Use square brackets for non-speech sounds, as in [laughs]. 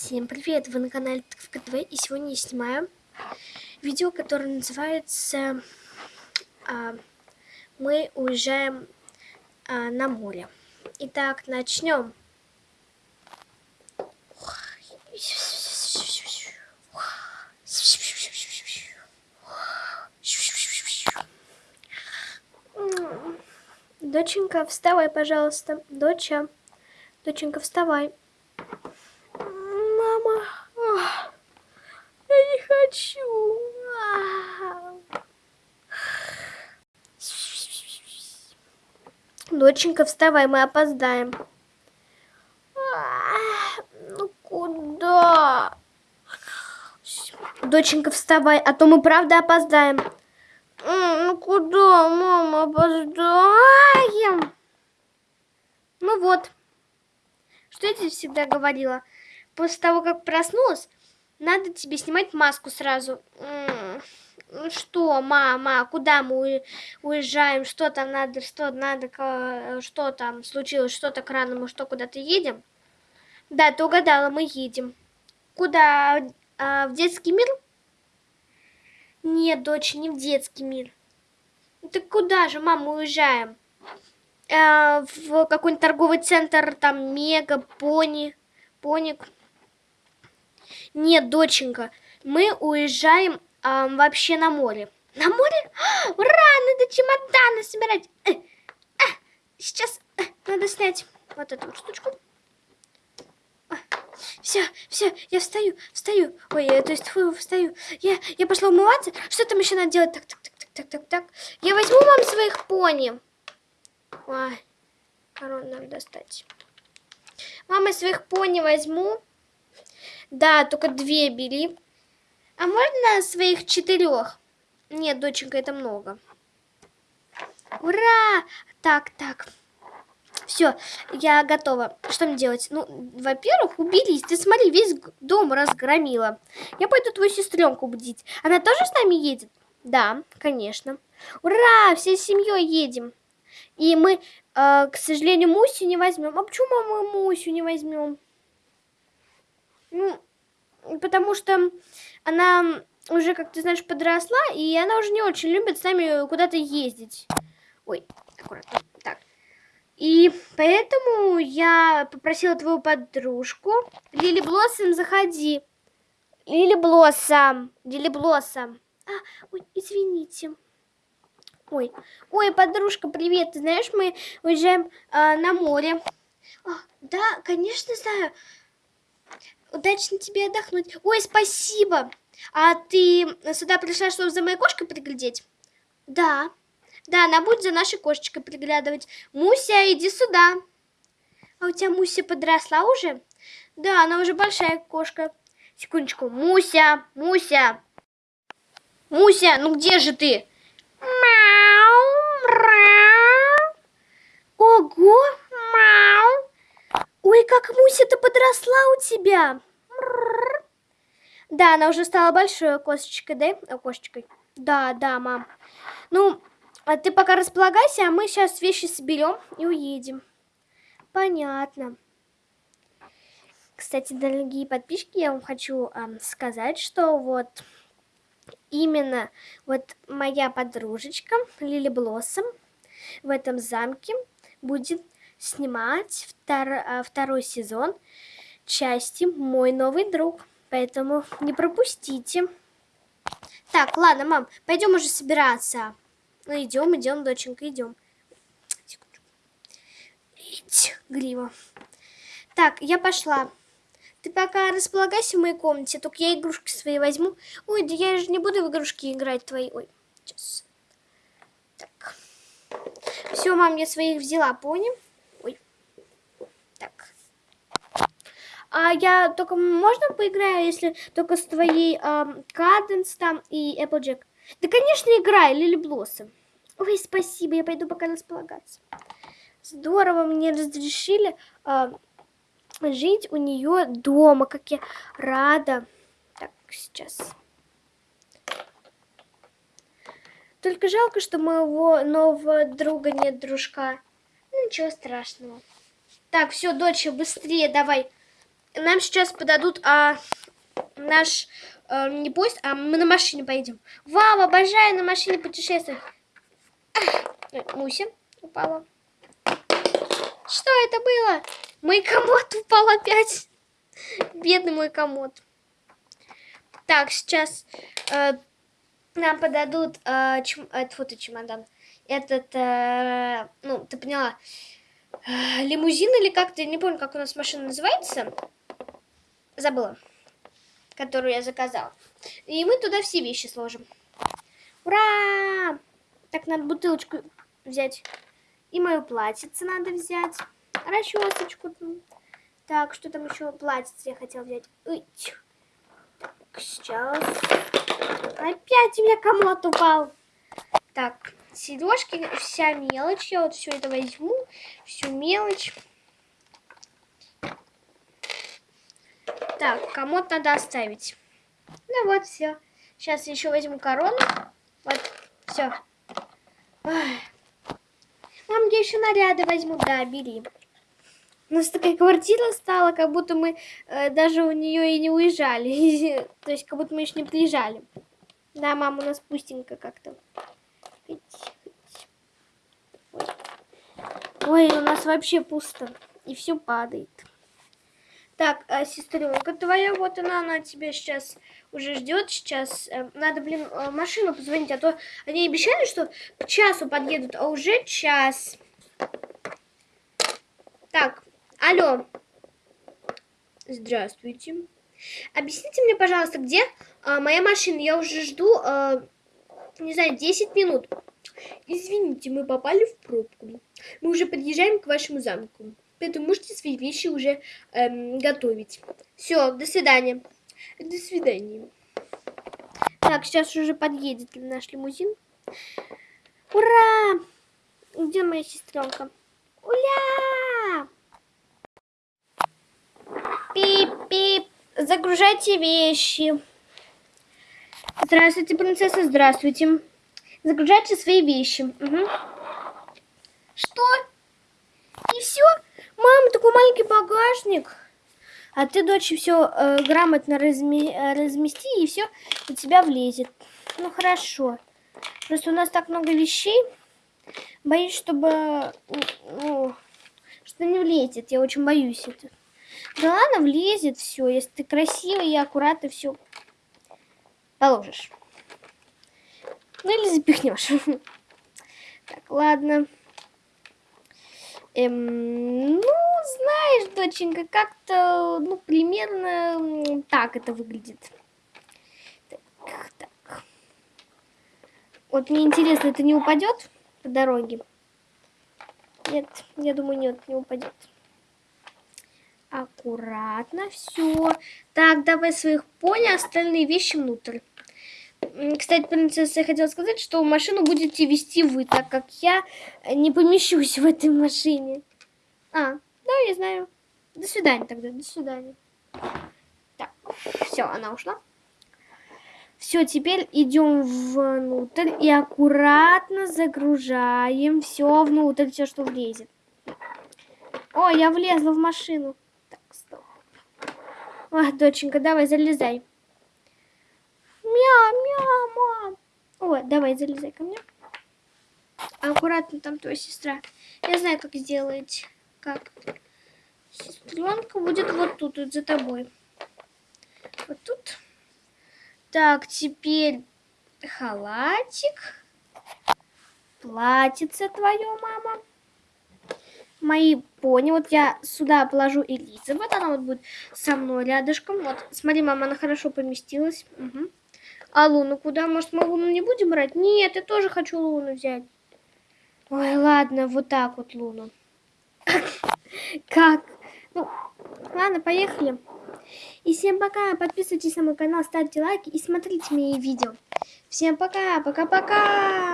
Всем привет! Вы на канале Тыковка и сегодня я снимаю видео, которое называется а, «Мы уезжаем а, на море». Итак, начнем. Доченька, вставай, пожалуйста. Доча, доченька, вставай. Мама, я не хочу. Доченька, вставай, мы опоздаем. Ну куда? Доченька, вставай, а то мы правда опоздаем. Ну куда, мама, опоздаем? Ну вот. Что я тебе всегда говорила? После того, как проснулась, надо тебе снимать маску сразу. Ну что, мама, куда мы уезжаем? Что там надо, что надо, что там случилось, что так рано, мы что, куда-то едем? Да, ты угадала, мы едем. Куда? А, в детский мир? Нет, дочь, не в детский мир. Так куда же, мама, уезжаем? А, в какой-нибудь торговый центр, там, Мега, Пони, Поник. Нет, доченька, мы уезжаем а, вообще на море. На море? [gasps] Ура, надо чемоданы собирать. Э, а, сейчас э, надо снять вот эту штучку. Все, все, я встаю, встаю. Ой, я, то есть фу, встаю. Я, я пошла умываться. Что там еще надо делать? Так, так, так, так, так, так, так. Я возьму вам своих пони. Ой, корону надо достать. Мама, своих пони возьму. Да, только две бери. А можно своих четырех? Нет, доченька, это много. Ура! Так, так. Все, я готова. Что мне делать? Ну, во-первых, уберись. Ты смотри, весь дом разгромила. Я пойду твою сестренку будить. Она тоже с нами едет? Да, конечно. Ура! Всей семьей едем. И мы, э, к сожалению, Мусю не возьмем. А почему мы Мусю не возьмем? Ну, потому что она уже, как ты знаешь, подросла, и она уже не очень любит с нами куда-то ездить. Ой, аккуратно. Так. И поэтому я попросила твою подружку. Лили Блоссом, заходи. Лили Блоссом. Лили Блоссом. А, ой, извините. Ой, ой, подружка, привет. Ты знаешь, мы уезжаем а, на море. А, да, конечно, знаю. Удачно тебе отдохнуть. Ой, спасибо. А ты сюда пришла, чтобы за моей кошкой приглядеть? Да. Да, она будет за нашей кошечкой приглядывать. Муся, иди сюда. А у тебя Муся подросла уже? Да, она уже большая кошка. Секундочку. Муся, Муся. Муся, ну где же ты? Мяу, мяу. Ого, мяу. Ой, как Муся-то подросла у тебя. Да, она уже стала большой косточкой, да? Кошечкой. Да, да, мам. Ну, а ты пока располагайся, а мы сейчас вещи соберем и уедем. Понятно. Кстати, дорогие подписчики, я вам хочу э, сказать, что вот именно вот моя подружечка Лили Блоссом в этом замке будет снимать втор, э, второй сезон части «Мой новый друг». Поэтому не пропустите. Так, ладно, мам, пойдем уже собираться. Ну, идем, идем, доченька, идем. Ить. Так, я пошла. Ты пока располагайся в моей комнате, только я игрушки свои возьму. Ой, да я же не буду в игрушки играть твои. Ой, сейчас. Так. Все, мам, я своих взяла, понял? Ой. Так. А я только можно поиграю, если только с твоей Каденс там и Applejack? Да, конечно, играй, Лили Блоссом. Ой, спасибо, я пойду пока располагаться. Здорово, мне разрешили э, жить у нее дома, как я рада. Так, сейчас. Только жалко, что моего нового друга нет, дружка. Ну, ничего страшного. Так, все, дочь, быстрее давай нам сейчас подадут а, наш а, не поезд, а мы на машине поедем. Вау, обожаю на машине путешествовать. Муся упала. Что это было? Мой комод упал опять. Бедный мой комод. Так, сейчас э, нам подадут э, чем, э, фото чемодан. Этот, э, ну, ты поняла, э, лимузин или как-то, не помню, как у нас машина называется. Забыла. Которую я заказала. И мы туда все вещи сложим. Ура! Так, надо бутылочку взять. И мою платьице надо взять. Расчесочку. Так, что там еще? Платьице я хотела взять. Так, сейчас. Опять у меня комод упал. Так, сережки, вся мелочь. Я вот все это возьму. Всю мелочь. Так, комод надо оставить. Ну вот, все. Сейчас еще возьму корону. Вот, все. Мам, я еще наряды возьму. Да, бери. У нас такая квартира стала, как будто мы э, даже у нее и не уезжали. [laughs] То есть, как будто мы еще не приезжали. Да, мама, у нас пустенько как-то. Ой, у нас вообще пусто. И все падает. Так, а сестренка твоя, вот она, она тебя сейчас уже ждет. Сейчас э, надо, блин, э, машину позвонить, а то они обещали, что к часу подъедут, а уже час. Так, алло. Здравствуйте. Объясните мне, пожалуйста, где а, моя машина? Я уже жду, а, не знаю, 10 минут. Извините, мы попали в пробку. Мы уже подъезжаем к вашему замку. Поэтому можете свои вещи уже эм, готовить. Все, до свидания. До свидания. Так, сейчас уже подъедет наш лимузин. Ура! Где моя сестренка? Уля! Пип-пип. Загружайте вещи. Здравствуйте, принцесса, здравствуйте. Загружайте свои вещи. Угу. Что? И все? Мама, такой маленький багажник. А ты, дочь, все э, грамотно разми э, размести, и все у тебя влезет. Ну, хорошо. Просто у нас так много вещей. Боюсь, чтобы... Ну, что не влезет. Я очень боюсь это. Да ладно, влезет все. Если ты красивый и аккуратно все положишь. Ну, или запихнешь. [laughs] Так, ладно. Эм, ну, знаешь, доченька, как-то, ну, примерно так это выглядит. Так, так. Вот мне интересно, это не упадет по дороге? Нет, я думаю, нет, не упадет. Аккуратно, все. Так, давай своих пони, остальные вещи внутрь. Кстати, принцесса, я хотела сказать, что машину будете вести вы, так как я не помещусь в этой машине. А, да, я знаю. До свидания тогда, до свидания. Так, все, она ушла. Все, теперь идем внутрь и аккуратно загружаем все внутрь, все, что влезет. О, я влезла в машину. Так, стоп. Ой, доченька, давай, залезай. Мяу, мяу, мам. О, давай, залезай ко мне. Аккуратно там твоя сестра. Я знаю, как сделать. Как? Сестренка будет вот тут, вот за тобой. Вот тут. Так, теперь халатик. Платьице твое, мама. Мои пони. Вот я сюда положу Элизабет. Она вот будет со мной рядышком. Вот, смотри, мама, она хорошо поместилась. Угу. А Луну куда? Может, мы Луну не будем брать? Нет, я тоже хочу Луну взять. Ой, ладно, вот так вот Луну. [coughs] Как? Ну, ладно, поехали. И всем пока. Подписывайтесь на мой канал, ставьте лайки и смотрите мои видео. Всем пока. Пока-пока.